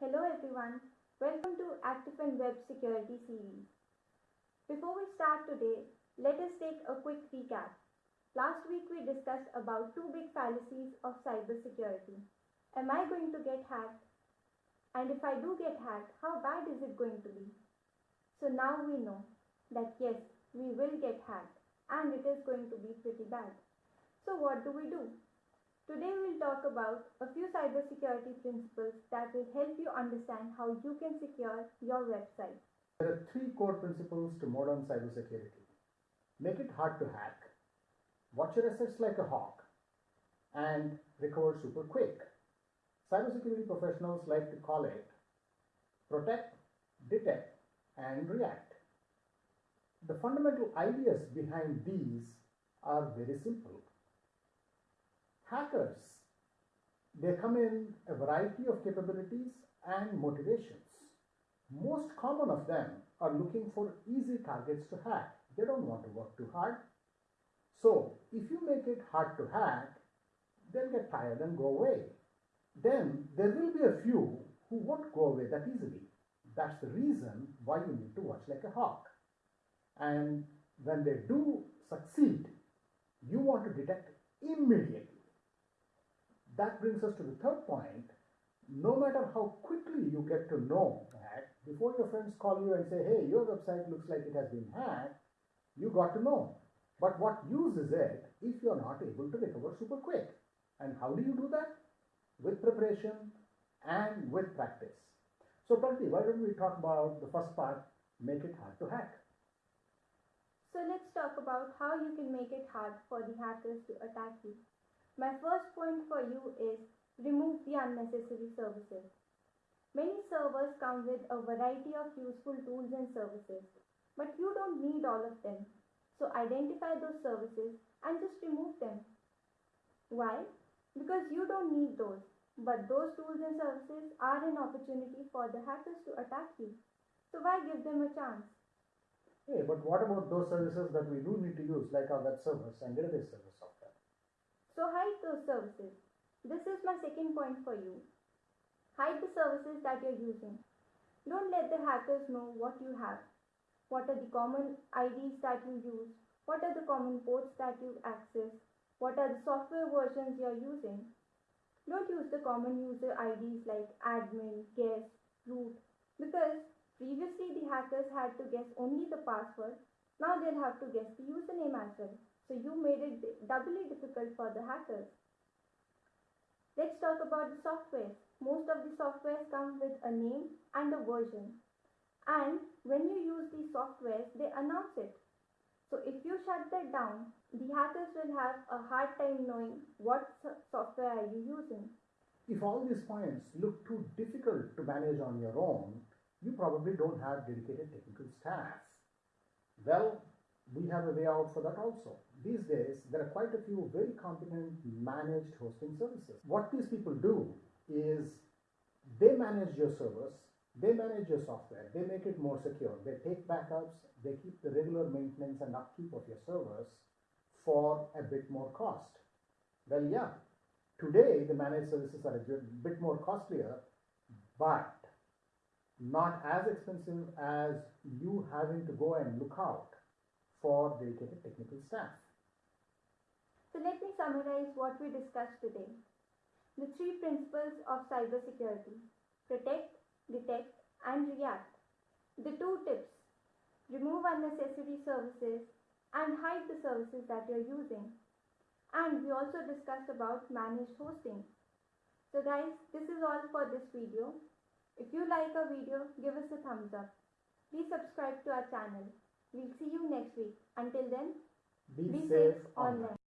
Hello everyone, welcome to Actifin Web Security series. Before we start today, let us take a quick recap. Last week we discussed about two big fallacies of cybersecurity. Am I going to get hacked? And if I do get hacked, how bad is it going to be? So now we know that yes, we will get hacked and it is going to be pretty bad. So what do we do? Today we'll talk about a few cybersecurity principles that will help you understand how you can secure your website. There are three core principles to modern cybersecurity. Make it hard to hack, watch your assets like a hawk, and recover super quick. Cybersecurity professionals like to call it protect, detect, and react. The fundamental ideas behind these are very simple. Hackers, they come in a variety of capabilities and motivations. Most common of them are looking for easy targets to hack. They don't want to work too hard. So if you make it hard to hack, they'll get tired and go away. Then there will be a few who won't go away that easily. That's the reason why you need to watch like a hawk. And when they do succeed, you want to detect immediately. That brings us to the third point. No matter how quickly you get to know that, before your friends call you and say, hey, your website looks like it has been hacked, you got to know. But what use is it if you're not able to recover super quick? And how do you do that? With preparation and with practice. So, Pragati, why don't we talk about the first part, make it hard to hack? So let's talk about how you can make it hard for the hackers to attack you. My first point for you is remove the unnecessary services. Many servers come with a variety of useful tools and services, but you don't need all of them. So identify those services and just remove them. Why? Because you don't need those, but those tools and services are an opportunity for the hackers to attack you. So why give them a chance? Hey, but what about those services that we do need to use, like our web servers and database server software? So hide those services. This is my second point for you. Hide the services that you're using. Don't let the hackers know what you have. What are the common IDs that you use? What are the common ports that you access? What are the software versions you're using? Don't use the common user IDs like admin, guest, root because previously the hackers had to guess only the password. Now they'll have to guess the username as well. So you made it doubly difficult for the hackers. Let's talk about the software. Most of the softwares come with a name and a version. And when you use these softwares, they announce it. So if you shut that down, the hackers will have a hard time knowing what software are you using. If all these points look too difficult to manage on your own, you probably don't have dedicated technical staff. Well, we have a way out for that also. These days, there are quite a few very competent managed hosting services. What these people do is they manage your servers, they manage your software, they make it more secure, they take backups, they keep the regular maintenance and upkeep of your servers for a bit more cost. Well, yeah, today the managed services are a bit more costlier, but not as expensive as you having to go and look out for dedicated technical staff. So let me summarize what we discussed today. The three principles of cybersecurity protect, detect, and react. The two tips remove unnecessary services and hide the services that you're using. And we also discussed about managed hosting. So guys, this is all for this video. If you like our video, give us a thumbs up. Please subscribe to our channel. We'll see you next week. Until then, be, be safe, online.